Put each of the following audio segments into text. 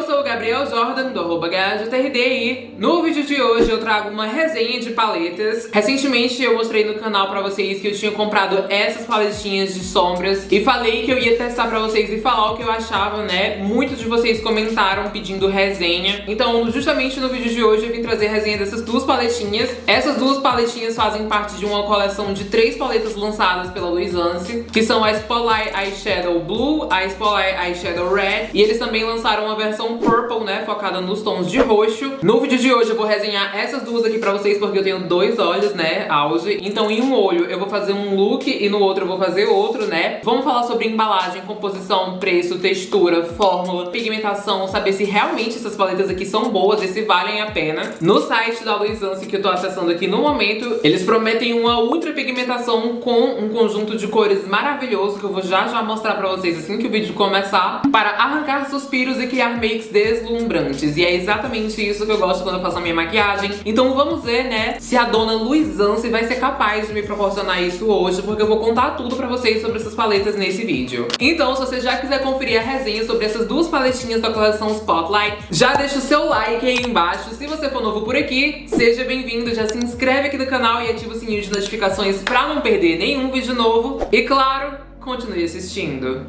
Eu sou o Gabriel Jordan, do arroba e no vídeo de hoje eu trago uma resenha de paletas. Recentemente eu mostrei no canal pra vocês que eu tinha comprado essas paletinhas de sombras e falei que eu ia testar pra vocês e falar o que eu achava, né? Muitos de vocês comentaram pedindo resenha. Então, justamente no vídeo de hoje eu vim trazer resenha dessas duas paletinhas. Essas duas paletinhas fazem parte de uma coleção de três paletas lançadas pela Luisance, que são a Spotlight Eyeshadow Blue, a Spotlight Eyeshadow Red, e eles também lançaram uma versão Purple, né, focada nos tons de roxo. No vídeo de hoje eu vou resenhar essas duas aqui pra vocês, porque eu tenho dois olhos, né, auge. Então em um olho eu vou fazer um look e no outro eu vou fazer outro, né. Vamos falar sobre embalagem, composição, preço, textura, fórmula, pigmentação, saber se realmente essas paletas aqui são boas e se valem a pena. No site da Luisance que eu tô acessando aqui no momento, eles prometem uma ultra pigmentação com um conjunto de cores maravilhoso que eu vou já já mostrar pra vocês assim que o vídeo começar, para arrancar suspiros e criar deslumbrantes. E é exatamente isso que eu gosto quando eu faço a minha maquiagem. Então vamos ver, né, se a dona Luizance vai ser capaz de me proporcionar isso hoje, porque eu vou contar tudo pra vocês sobre essas paletas nesse vídeo. Então, se você já quiser conferir a resenha sobre essas duas paletinhas da coleção Spotlight, já deixa o seu like aí embaixo. Se você for novo por aqui, seja bem-vindo, já se inscreve aqui no canal e ativa o sininho de notificações pra não perder nenhum vídeo novo. E claro, continue assistindo.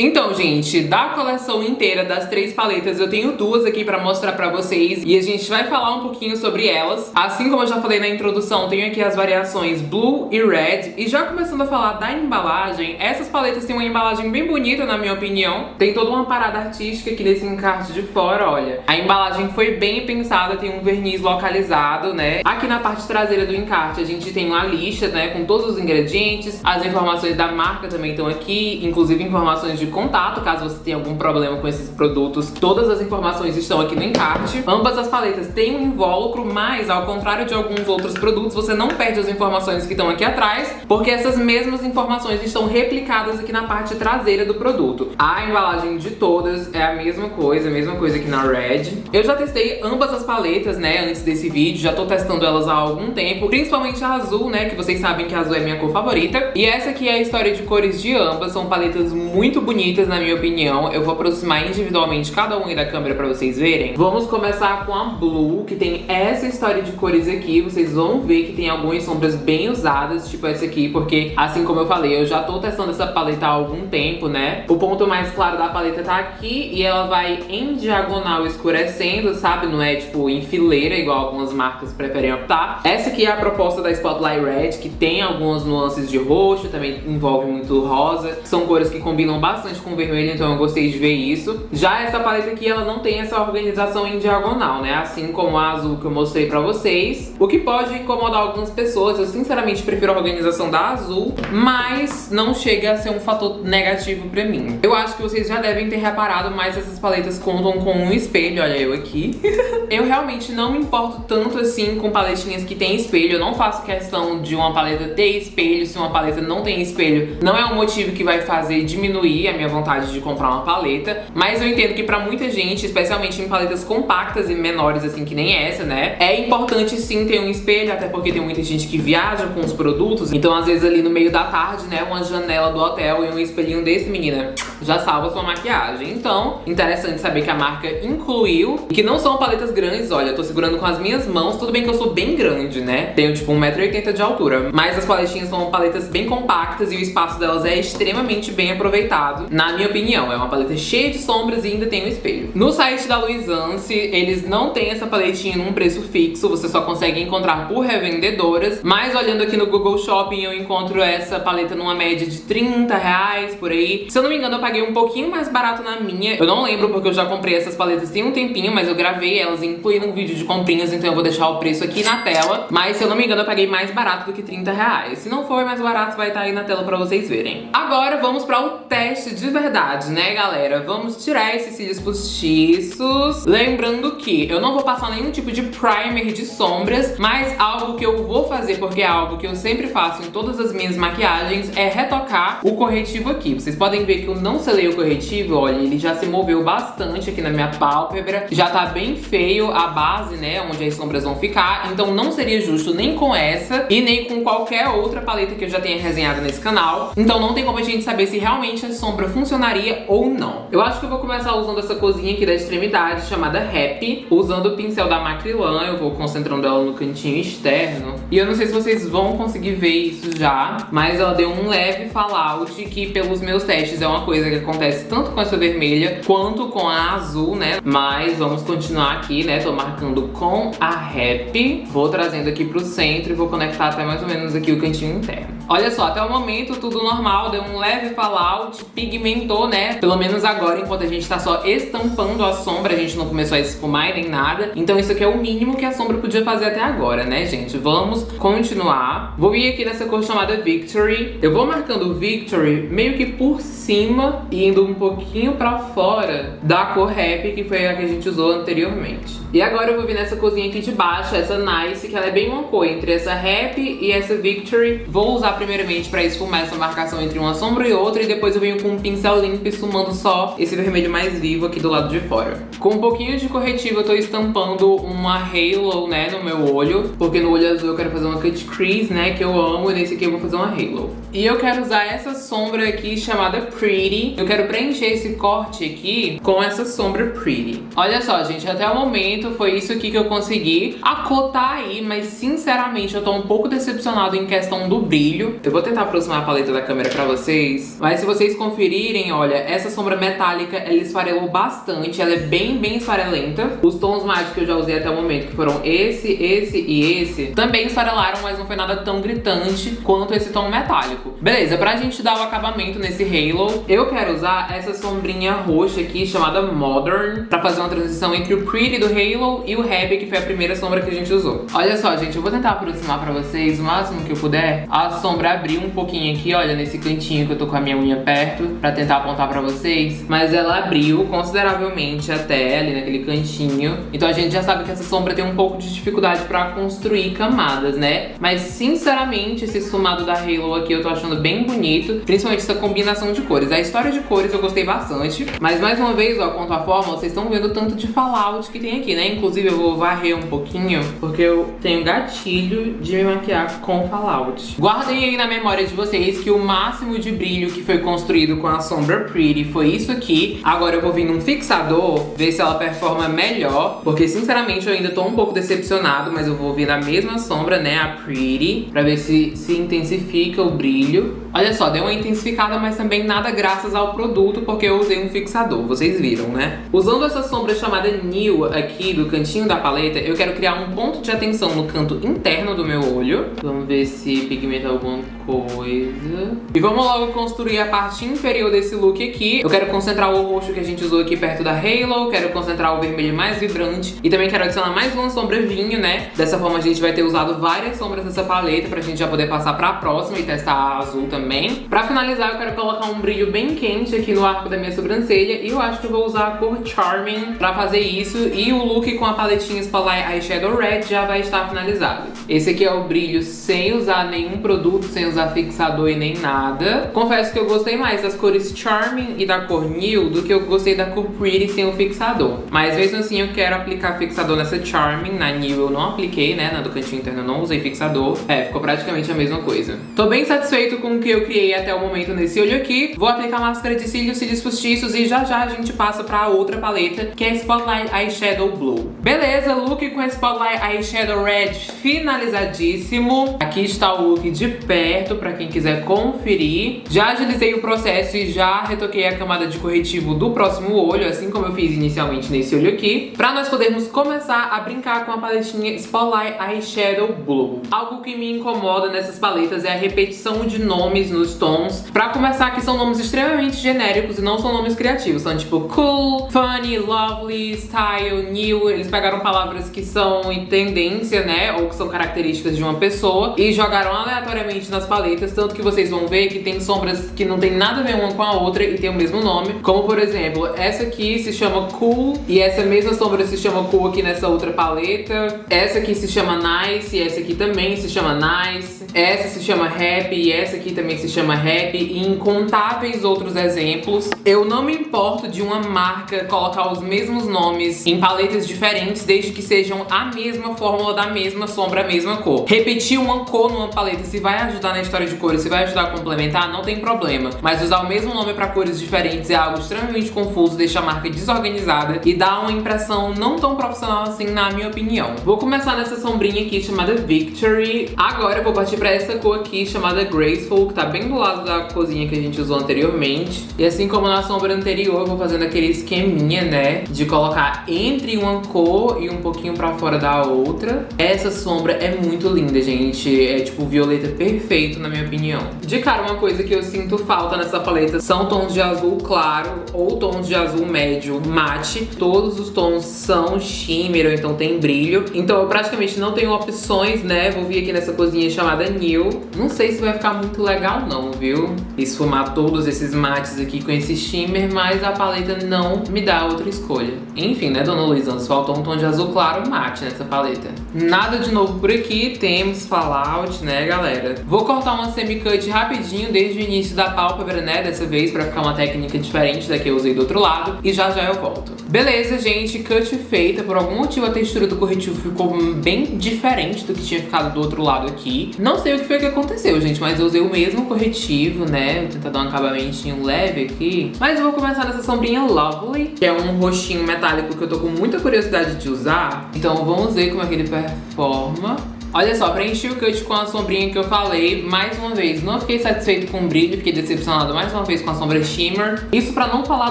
Então, gente, da coleção inteira das três paletas, eu tenho duas aqui pra mostrar pra vocês e a gente vai falar um pouquinho sobre elas. Assim como eu já falei na introdução, tenho aqui as variações Blue e Red. E já começando a falar da embalagem, essas paletas têm uma embalagem bem bonita, na minha opinião. Tem toda uma parada artística aqui nesse encarte de fora, olha. A embalagem foi bem pensada, tem um verniz localizado, né? Aqui na parte traseira do encarte a gente tem uma lista, né, com todos os ingredientes. As informações da marca também estão aqui, inclusive informações de contato, caso você tenha algum problema com esses produtos. Todas as informações estão aqui no encarte. Ambas as paletas têm um invólucro, mas ao contrário de alguns outros produtos, você não perde as informações que estão aqui atrás, porque essas mesmas informações estão replicadas aqui na parte traseira do produto. A embalagem de todas é a mesma coisa, a mesma coisa aqui na Red. Eu já testei ambas as paletas, né, antes desse vídeo, já tô testando elas há algum tempo, principalmente a azul, né, que vocês sabem que a azul é minha cor favorita. E essa aqui é a história de cores de ambas, são paletas muito bonitas bonitas, na minha opinião. Eu vou aproximar individualmente cada uma da câmera pra vocês verem. Vamos começar com a Blue, que tem essa história de cores aqui. Vocês vão ver que tem algumas sombras bem usadas, tipo essa aqui, porque, assim como eu falei, eu já tô testando essa paleta há algum tempo, né? O ponto mais claro da paleta tá aqui e ela vai em diagonal escurecendo, sabe? Não é, tipo, em fileira, igual algumas marcas preferem optar. Essa aqui é a proposta da Spotlight Red, que tem algumas nuances de roxo, também envolve muito rosa. São cores que combinam bastante bastante com vermelho, então eu gostei de ver isso. Já essa paleta aqui, ela não tem essa organização em diagonal, né? Assim como a azul que eu mostrei pra vocês. O que pode incomodar algumas pessoas. Eu sinceramente prefiro a organização da azul, mas não chega a ser um fator negativo pra mim. Eu acho que vocês já devem ter reparado, mas essas paletas contam com um espelho, olha eu aqui. eu realmente não me importo tanto assim com paletinhas que tem espelho. Eu não faço questão de uma paleta ter espelho, se uma paleta não tem espelho. Não é um motivo que vai fazer diminuir a minha vontade de comprar uma paleta, mas eu entendo que pra muita gente, especialmente em paletas compactas e menores assim que nem essa, né, é importante sim ter um espelho, até porque tem muita gente que viaja com os produtos, então às vezes ali no meio da tarde, né, uma janela do hotel e um espelhinho desse, menina, já salva sua maquiagem. Então, interessante saber que a marca incluiu, e que não são paletas grandes, olha, eu tô segurando com as minhas mãos, tudo bem que eu sou bem grande, né, tenho tipo 1,80m de altura, mas as paletinhas são paletas bem compactas e o espaço delas é extremamente bem aproveitado na minha opinião. É uma paleta cheia de sombras e ainda tem um espelho. No site da Luisance, eles não têm essa paletinha num preço fixo, você só consegue encontrar por revendedoras, mas olhando aqui no Google Shopping eu encontro essa paleta numa média de 30 reais, por aí. Se eu não me engano, eu paguei um pouquinho mais barato na minha. Eu não lembro porque eu já comprei essas paletas tem um tempinho, mas eu gravei elas incluí no vídeo de comprinhas, então eu vou deixar o preço aqui na tela. Mas se eu não me engano, eu paguei mais barato do que 30 reais. Se não for mais barato, vai estar tá aí na tela pra vocês verem. Agora vamos para o teste de verdade, né, galera? Vamos tirar esses cílios postiços. Lembrando que eu não vou passar nenhum tipo de primer de sombras, mas algo que eu vou fazer, porque é algo que eu sempre faço em todas as minhas maquiagens, é retocar o corretivo aqui. Vocês podem ver que eu não selei o corretivo, olha, ele já se moveu bastante aqui na minha pálpebra. Já tá bem feio a base, né, onde as sombras vão ficar. Então não seria justo nem com essa e nem com qualquer outra paleta que eu já tenha resenhado nesse canal. Então não tem como a gente saber se realmente a sombra funcionaria ou não. Eu acho que eu vou começar usando essa cozinha aqui da extremidade, chamada Happy. Usando o pincel da Macrylan, eu vou concentrando ela no cantinho externo. E eu não sei se vocês vão conseguir ver isso já, mas ela deu um leve fallout que pelos meus testes é uma coisa que acontece tanto com essa vermelha quanto com a azul, né? Mas vamos continuar aqui, né? Tô marcando com a Happy. Vou trazendo aqui pro centro e vou conectar até mais ou menos aqui o cantinho interno. Olha só, até o momento tudo normal, deu um leve fallout, pigmentou, né? Pelo menos agora, enquanto a gente tá só estampando a sombra, a gente não começou a esfumar nem nada. Então isso aqui é o mínimo que a sombra podia fazer até agora, né, gente? Vamos continuar. Vou vir aqui nessa cor chamada Victory. Eu vou marcando Victory meio que por cima e indo um pouquinho pra fora da cor Happy, que foi a que a gente usou anteriormente. E agora eu vou vir nessa corzinha aqui de baixo, essa Nice, que ela é bem uma cor entre essa Happy e essa Victory. Vou usar primeiramente pra esfumar essa marcação entre uma sombra e outra, e depois eu venho com pincel limpo esfumando só esse vermelho mais vivo aqui do lado de fora. Com um pouquinho de corretivo eu tô estampando uma Halo, né, no meu olho, porque no olho azul eu quero fazer uma cut crease, né, que eu amo, e nesse aqui eu vou fazer uma Halo. E eu quero usar essa sombra aqui chamada Pretty. Eu quero preencher esse corte aqui com essa sombra Pretty. Olha só, gente, até o momento foi isso aqui que eu consegui. A cor tá aí, mas sinceramente eu tô um pouco decepcionado em questão do brilho. Eu vou tentar aproximar a paleta da câmera pra vocês. Mas se vocês conferirem, olha, essa sombra metálica, ela esfarelou bastante. Ela é bem, bem esfarelenta. Os tons mágicos que eu já usei até o momento, que foram esse, esse e esse, também esfarelaram, mas não foi nada tão gritante quanto esse tom metálico. Beleza, pra gente dar o acabamento nesse halo, eu quero usar essa sombrinha roxa aqui, chamada Modern, pra fazer uma transição entre o Pretty do halo e o Happy, que foi a primeira sombra que a gente usou. Olha só, gente, eu vou tentar aproximar pra vocês o máximo que eu puder. A sombra abriu um pouquinho aqui, olha, nesse cantinho que eu tô com a minha unha perto, pra tentar apontar pra vocês. Mas ela abriu consideravelmente até ali naquele cantinho. Então a gente já sabe que essa sombra tem um pouco de dificuldade pra construir camadas, né? Mas, sinceramente, esse esfumado da Halo aqui eu tô achando bem bonito. Principalmente essa combinação de cores. A história de cores eu gostei bastante. Mas, mais uma vez, ó, quanto à forma, vocês estão vendo o tanto de fallout que tem aqui, né? Inclusive eu vou varrer um pouquinho, porque eu tenho gatilho de me maquiar com fallout. Guardem aí na memória de vocês que o máximo de brilho que foi construído com a sombra Pretty foi isso aqui. Agora eu vou vir num fixador, ver se ela performa melhor, porque sinceramente eu ainda tô um pouco decepcionado, mas eu vou vir na mesma sombra, né, a Pretty, pra ver se se intensifica o brilho. Olha só, deu uma intensificada, mas também nada graças ao produto, porque eu usei um fixador, vocês viram, né? Usando essa sombra chamada New aqui, do cantinho da paleta, eu quero criar um ponto de atenção no canto interno do meu olho. Vamos ver se pigmenta alguma coisa. E vamos logo construir a parte inferior desse look aqui. Eu quero concentrar o roxo que a gente usou aqui perto da Halo, quero concentrar o vermelho mais vibrante e também quero adicionar mais uma sombra vinho, né? Dessa forma a gente vai ter usado várias sombras dessa paleta pra gente já poder passar pra próxima e testar a azul também. Pra finalizar, eu quero colocar um brilho bem quente aqui no arco da minha sobrancelha e eu acho que eu vou usar a cor Charming pra fazer isso e o look com a paletinha Spotlight Eyeshadow Red já vai estar finalizado. Esse aqui é o brilho sem usar nenhum produto, sem usar fixador e nem nada. Confesso que eu gostei mais das cores Charming e da cor New do que eu gostei da cor Pretty sem o fixador. Mas mesmo assim eu quero aplicar fixador nessa Charming, na New eu não apliquei, né, na do cantinho interno eu não usei fixador. É, ficou praticamente a mesma coisa. Tô bem satisfeito com o que eu criei até o momento nesse olho aqui. Vou aplicar máscara de cílios, cílios postiços e já já a gente passa pra outra paleta, que é Spotlight Eyeshadow Blue. Beleza, look com Spotlight Eyeshadow Red finalizadíssimo. Aqui está o look de perto pra quem quiser conferir. Já agilizei o processo e já retoquei a camada de corretivo do próximo olho, assim como eu fiz inicialmente nesse olho aqui, pra nós podermos começar a brincar com a paletinha Spotlight Eyeshadow Blue. Algo que me incomoda nessas paletas é a repetição de nomes nos tons. Pra começar, que são nomes extremamente genéricos e não são nomes criativos. São tipo cool, funny, lovely, style, new. Eles pegaram palavras que são tendência, né, ou que são características de uma pessoa e jogaram aleatoriamente nas paletas, tanto que vocês vão ver que tem sombras que não tem nada a ver uma com a outra e tem o mesmo nome. Como, por exemplo, essa aqui se chama Cool e essa mesma sombra se chama Cool aqui nessa outra paleta. Essa aqui se chama Nice e essa aqui também se chama Nice. Essa se chama Happy e essa aqui também se chama Happy e incontáveis outros exemplos. Eu não me importo de uma marca colocar os mesmos nomes em paletas diferentes desde que sejam a mesma fórmula da mesma sombra, a mesma cor. Repetir uma cor numa paleta se vai ajudar na história de cores, se vai ajudar a complementar, não tem problema. Mas usar o mesmo nome para cores diferentes é algo extremamente confuso, deixa a marca desorganizada e dá uma impressão não tão profissional assim, na minha opinião. Vou começar nessa sombrinha aqui chamada Victory. Agora eu vou partir para essa cor aqui chamada Graceful, que tá bem do lado da cozinha que a gente usou anteriormente. E assim como na sombra anterior, eu vou fazendo aquele esqueminha, né, de colocar entre uma cor e um pouquinho pra fora da outra. Essa sombra é muito linda, gente. É tipo violeta perfeito, na minha opinião. De cara, uma coisa que eu sinto falta nessa paleta são tons de azul claro ou tons de azul médio mate. Todos os tons são shimmer, ou então tem brilho. Então eu praticamente não tenho opções, né? Vou vir aqui nessa cozinha chamada New. Não sei se vai ficar muito legal não, viu? Esfumar todos esses mates aqui com esse shimmer, mas a paleta não me dá outra escolha. Enfim, né, dona Luísa? Nos faltou um tom de azul claro mate nessa paleta. Nada de novo por aqui, temos Fallout, né, galera? Vou cortar uma semi-cut rapidinho desde o início da pálpebra, né, dessa vez, pra ficar uma técnica diferente da que eu usei do outro lado. E já já eu volto. Beleza, gente, cut feita. Por algum motivo a textura do corretivo ficou bem diferente do que tinha ficado do outro lado aqui. Não sei o que foi que aconteceu, gente, mas eu usei o mesmo corretivo, né? Vou tentar dar um acabamentinho leve aqui. Mas eu vou começar nessa sombrinha Lovely, que é um roxinho metálico que eu tô com muita curiosidade de usar. Então vamos ver como é que ele performa. Olha só, preenchi o cut com a sombrinha que eu falei. Mais uma vez, não fiquei satisfeito com o brilho, fiquei decepcionado mais uma vez com a sombra shimmer. Isso pra não falar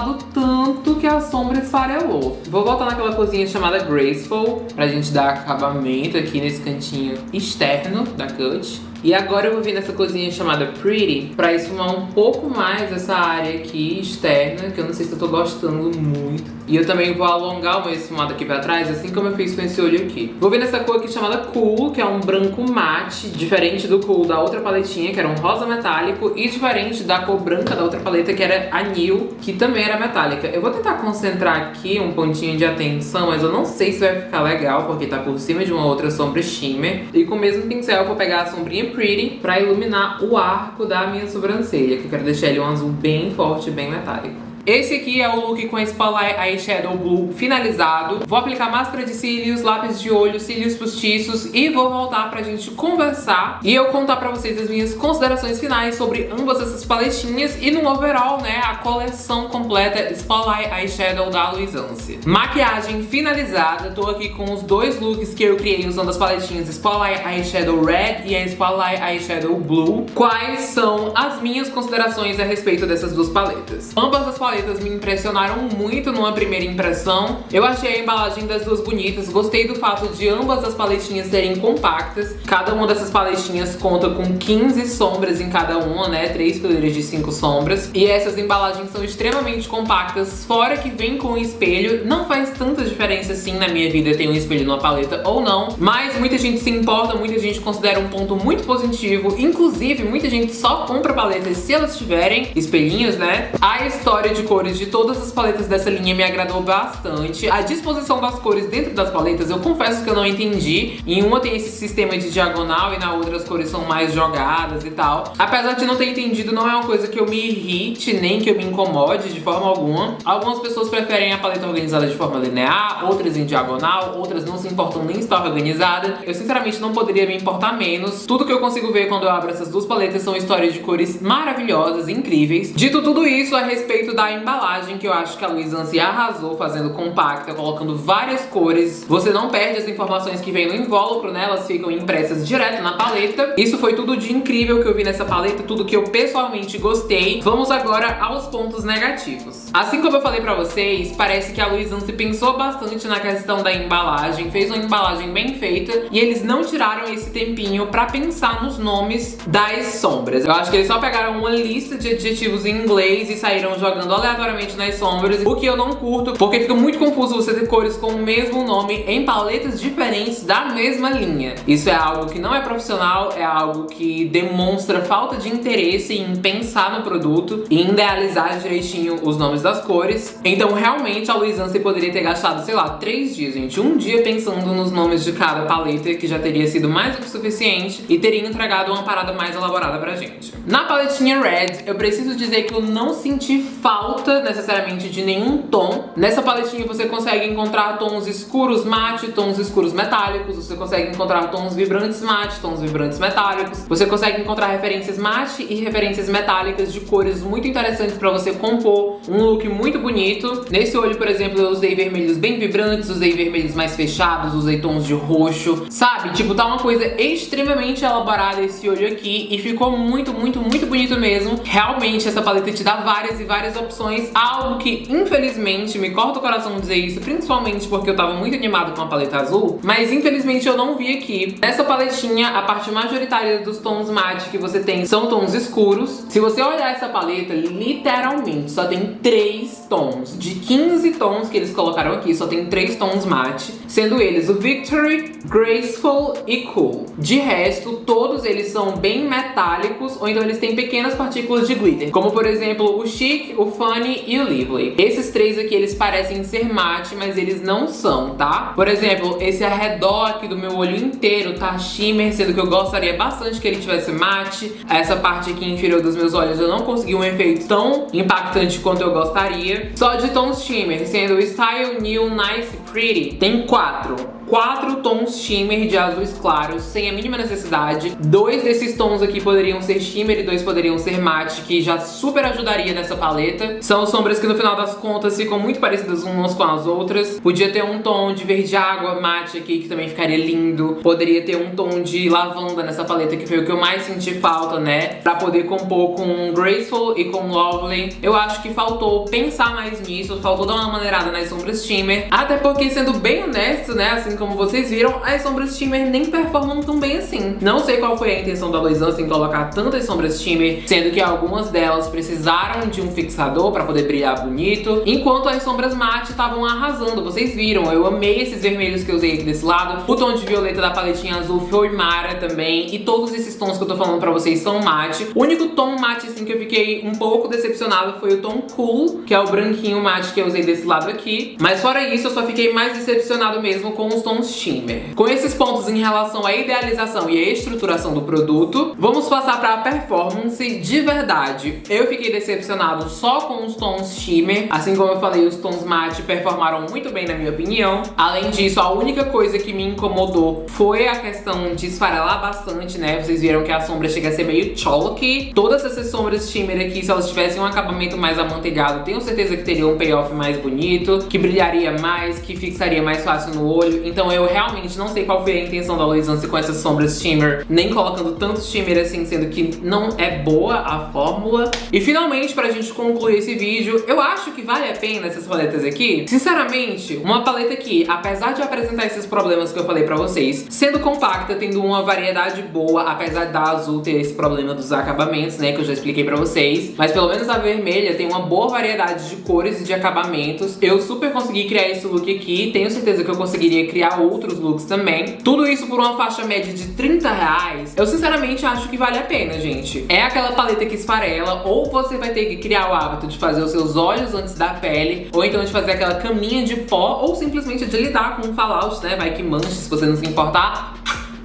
do tanto que a sombra esfarelou. Vou voltar naquela cozinha chamada Graceful, pra gente dar acabamento aqui nesse cantinho externo da cut. E agora eu vou vir nessa cozinha chamada Pretty pra esfumar um pouco mais essa área aqui externa, que eu não sei se eu tô gostando muito. E eu também vou alongar o meu esfumado aqui pra trás, assim como eu fiz com esse olho aqui. Vou vir nessa cor aqui chamada Cool, que é um branco mate, diferente do Cool da outra paletinha, que era um rosa metálico, e diferente da cor branca da outra paleta, que era a New, que também era metálica. Eu vou tentar concentrar aqui um pontinho de atenção, mas eu não sei se vai ficar legal, porque tá por cima de uma outra sombra shimmer. E com o mesmo pincel eu vou pegar a sombrinha Pretty pra iluminar o arco da minha sobrancelha, que eu quero deixar ele um azul bem forte, bem metálico. Esse aqui é o look com a Spotlight Eyeshadow Blue finalizado. Vou aplicar máscara de cílios, lápis de olho, cílios postiços e vou voltar pra gente conversar e eu contar pra vocês as minhas considerações finais sobre ambas essas paletinhas e no overall, né, a coleção completa Spotlight Eyeshadow da Luisance. Maquiagem finalizada, tô aqui com os dois looks que eu criei usando as paletinhas Spotlight Eyeshadow Red e a Spotlight Eyeshadow Blue. Quais são as minhas considerações a respeito dessas duas paletas? Ambas as paletas paletas me impressionaram muito numa primeira impressão. Eu achei a embalagem das duas bonitas, gostei do fato de ambas as paletinhas serem compactas. Cada uma dessas paletinhas conta com 15 sombras em cada uma, né? Três fileiras de 5 sombras. E essas embalagens são extremamente compactas, fora que vem com espelho. Não faz tanta diferença assim na minha vida ter um espelho numa paleta ou não, mas muita gente se importa, muita gente considera um ponto muito positivo. Inclusive, muita gente só compra paletas se elas tiverem espelhinhos, né? A história de cores de todas as paletas dessa linha me agradou bastante. A disposição das cores dentro das paletas, eu confesso que eu não entendi. Em uma tem esse sistema de diagonal e na outra as cores são mais jogadas e tal. Apesar de não ter entendido, não é uma coisa que eu me irrite, nem que eu me incomode de forma alguma. Algumas pessoas preferem a paleta organizada de forma linear, outras em diagonal, outras não se importam nem estar organizada. Eu sinceramente não poderia me importar menos. Tudo que eu consigo ver quando eu abro essas duas paletas são histórias de cores maravilhosas, incríveis. Dito tudo isso a respeito da embalagem, que eu acho que a Luiz Ansi arrasou fazendo compacta, colocando várias cores. Você não perde as informações que vem no invólucro, né? Elas ficam impressas direto na paleta. Isso foi tudo de incrível que eu vi nessa paleta, tudo que eu pessoalmente gostei. Vamos agora aos pontos negativos. Assim como eu falei pra vocês, parece que a Luiz Ansi pensou bastante na questão da embalagem, fez uma embalagem bem feita e eles não tiraram esse tempinho pra pensar nos nomes das sombras. Eu acho que eles só pegaram uma lista de adjetivos em inglês e saíram jogando aleatoriamente nas sombras, o que eu não curto, porque fica muito confuso você ter cores com o mesmo nome em paletas diferentes da mesma linha. Isso é algo que não é profissional, é algo que demonstra falta de interesse em pensar no produto e em idealizar direitinho os nomes das cores. Então, realmente, a Luisance poderia ter gastado, sei lá, três dias, gente, um dia pensando nos nomes de cada paleta, que já teria sido mais do que suficiente, e teria entregado uma parada mais elaborada pra gente. Na paletinha Red, eu preciso dizer que eu não senti falta, necessariamente, de nenhum tom. Nessa paletinha você consegue encontrar tons escuros mate, tons escuros metálicos, você consegue encontrar tons vibrantes mate, tons vibrantes metálicos, você consegue encontrar referências mate e referências metálicas de cores muito interessantes pra você compor um look muito bonito. Nesse olho, por exemplo, eu usei vermelhos bem vibrantes, usei vermelhos mais fechados, usei tons de roxo, sabe? Tipo, tá uma coisa extremamente elaborada esse olho aqui e ficou muito, muito, muito bonito mesmo. Realmente, essa paleta te dá várias e várias opções, algo que, infelizmente, me corta o coração dizer isso, principalmente porque eu tava muito animado com a paleta azul, mas infelizmente eu não vi aqui. Nessa paletinha, a parte majoritária dos tons mate que você tem são tons escuros. Se você olhar essa paleta, literalmente só tem três tons. De 15 tons que eles colocaram aqui, só tem três tons mate, sendo eles o Victory, Graceful e Cool. De resto, todos eles são bem metálicos, ou então eles têm pequenas partículas de glitter, como por exemplo o Chic, o Funny e o Lively. Esses três aqui, eles parecem ser mate, mas eles não são, tá? Por exemplo, esse arredor aqui do meu olho inteiro tá shimmer, sendo que eu gostaria bastante que ele tivesse mate. Essa parte aqui inferior dos meus olhos eu não consegui um efeito tão impactante quanto eu gostaria. Só de tons shimmer, sendo o Style New Nice Pretty, tem quatro quatro tons shimmer de azuis claros, sem a mínima necessidade. Dois desses tons aqui poderiam ser shimmer e dois poderiam ser mate, que já super ajudaria nessa paleta. São sombras que no final das contas ficam muito parecidas umas com as outras. Podia ter um tom de verde água mate aqui, que também ficaria lindo. Poderia ter um tom de lavanda nessa paleta, que foi o que eu mais senti falta, né? Pra poder compor com Graceful e com Lovely. Eu acho que faltou pensar mais nisso, faltou dar uma maneirada nas sombras shimmer. Até porque, sendo bem honesto, né, assim como vocês viram, as sombras shimmer nem performam tão bem assim. Não sei qual foi a intenção da Luisance em colocar tantas sombras shimmer, sendo que algumas delas precisaram de um fixador pra poder brilhar bonito, enquanto as sombras mate estavam arrasando. Vocês viram, eu amei esses vermelhos que eu usei aqui desse lado. O tom de violeta da paletinha azul foi mara também, e todos esses tons que eu tô falando pra vocês são mate. O único tom mate, assim, que eu fiquei um pouco decepcionado foi o tom Cool, que é o branquinho mate que eu usei desse lado aqui. Mas fora isso, eu só fiquei mais decepcionado mesmo com os shimmer. Com esses pontos em relação à idealização e à estruturação do produto, vamos passar para a performance de verdade. Eu fiquei decepcionado só com os tons shimmer, assim como eu falei, os tons matte performaram muito bem na minha opinião. Além disso, a única coisa que me incomodou foi a questão de esfarelar bastante, né? Vocês viram que a sombra chega a ser meio chalky. Todas essas sombras shimmer aqui, se elas tivessem um acabamento mais amanteigado, tenho certeza que teria um payoff mais bonito, que brilharia mais, que fixaria mais fácil no olho. Então então eu realmente não sei qual foi a intenção da Luisance com essas sombras shimmer, nem colocando tanto shimmer assim, sendo que não é boa a fórmula. E finalmente, pra gente concluir esse vídeo, eu acho que vale a pena essas paletas aqui. Sinceramente, uma paleta que, apesar de apresentar esses problemas que eu falei pra vocês, sendo compacta, tendo uma variedade boa, apesar da azul ter esse problema dos acabamentos, né, que eu já expliquei pra vocês, mas pelo menos a vermelha tem uma boa variedade de cores e de acabamentos. Eu super consegui criar esse look aqui, tenho certeza que eu conseguiria criar criar outros looks também. Tudo isso por uma faixa média de 30 reais. Eu sinceramente acho que vale a pena, gente. É aquela paleta que esfarela, ou você vai ter que criar o hábito de fazer os seus olhos antes da pele, ou então de fazer aquela caminha de pó, ou simplesmente de lidar com um fallout, né? Vai que manche, se você não se importar.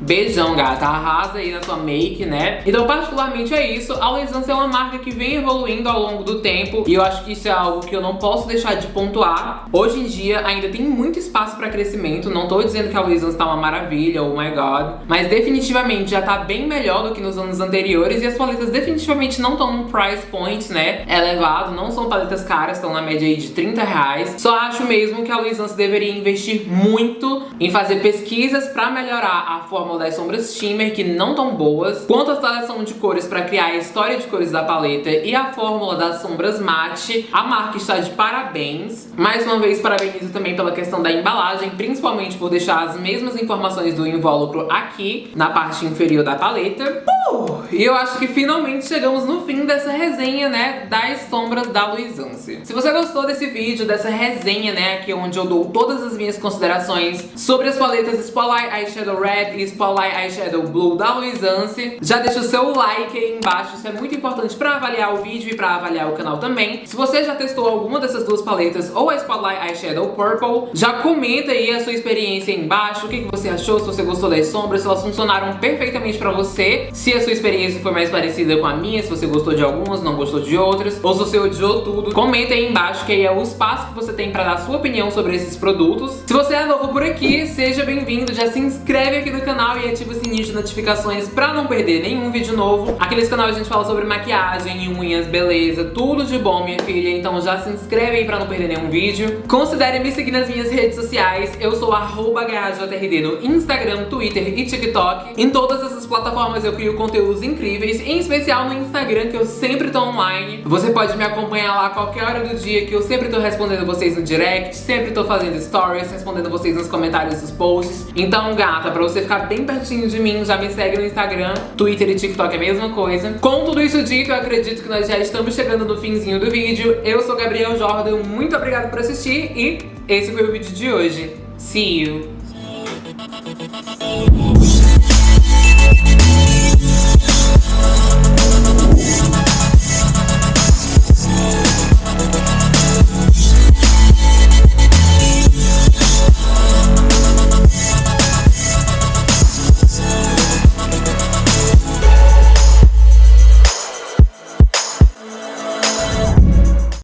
Beijão, gata. Arrasa aí na sua make, né? Então, particularmente é isso. A Luisance é uma marca que vem evoluindo ao longo do tempo e eu acho que isso é algo que eu não posso deixar de pontuar. Hoje em dia, ainda tem muito espaço pra crescimento. Não tô dizendo que a Luisance tá uma maravilha, oh my god. Mas definitivamente já tá bem melhor do que nos anos anteriores e as paletas definitivamente não estão num price point, né, elevado. Não são paletas caras, estão na média aí de 30 reais. Só acho mesmo que a Luisance deveria investir muito em fazer pesquisas pra melhorar a forma fórmula das sombras Shimmer, que não tão boas, quanto a seleção de cores para criar a história de cores da paleta e a fórmula das sombras mate, a marca está de parabéns. Mais uma vez, parabenizo também pela questão da embalagem, principalmente por deixar as mesmas informações do invólucro aqui, na parte inferior da paleta. Uh! E eu acho que finalmente chegamos no fim dessa resenha, né, das sombras da Luisance. Se você gostou desse vídeo, dessa resenha, né, aqui onde eu dou todas as minhas considerações sobre as paletas Spotlight Eyeshadow Red e Spotlight Eyeshadow Blue da Luisance, já deixa o seu like aí embaixo, isso é muito importante pra avaliar o vídeo e pra avaliar o canal também. Se você já testou alguma dessas duas paletas ou a Spotlight Eyeshadow Purple, já comenta aí a sua experiência aí embaixo, o que, que você achou, se você gostou das sombras, se elas funcionaram perfeitamente pra você, se a sua experiência foi mais parecida com a minha, se você gostou de algumas, não gostou de outras, ou se você odiou tudo, comenta aí embaixo que aí é o espaço que você tem pra dar sua opinião sobre esses produtos. Se você é novo por aqui, seja bem-vindo, já se inscreve aqui no canal e ativa o sininho de notificações pra não perder nenhum vídeo novo. Aqui nesse canal a gente fala sobre maquiagem, unhas, beleza, tudo de bom, minha filha, então já se inscreve aí pra não perder nenhum vídeo. Considere me seguir nas minhas redes sociais, eu sou arroba no Instagram, Twitter e TikTok. Em todas essas plataformas eu crio conteúdos incríveis, em especial no Instagram, que eu sempre tô online. Você pode me acompanhar lá a qualquer hora do dia, que eu sempre tô respondendo vocês no direct, sempre tô fazendo stories, respondendo vocês nos comentários dos posts. Então, gata, pra você ficar bem pertinho de mim, já me segue no Instagram, Twitter e TikTok é a mesma coisa. Com tudo isso dito, eu acredito que nós já estamos chegando no finzinho do vídeo. Eu sou Gabriel Jordan, muito obrigada por assistir e esse foi o vídeo de hoje. See you!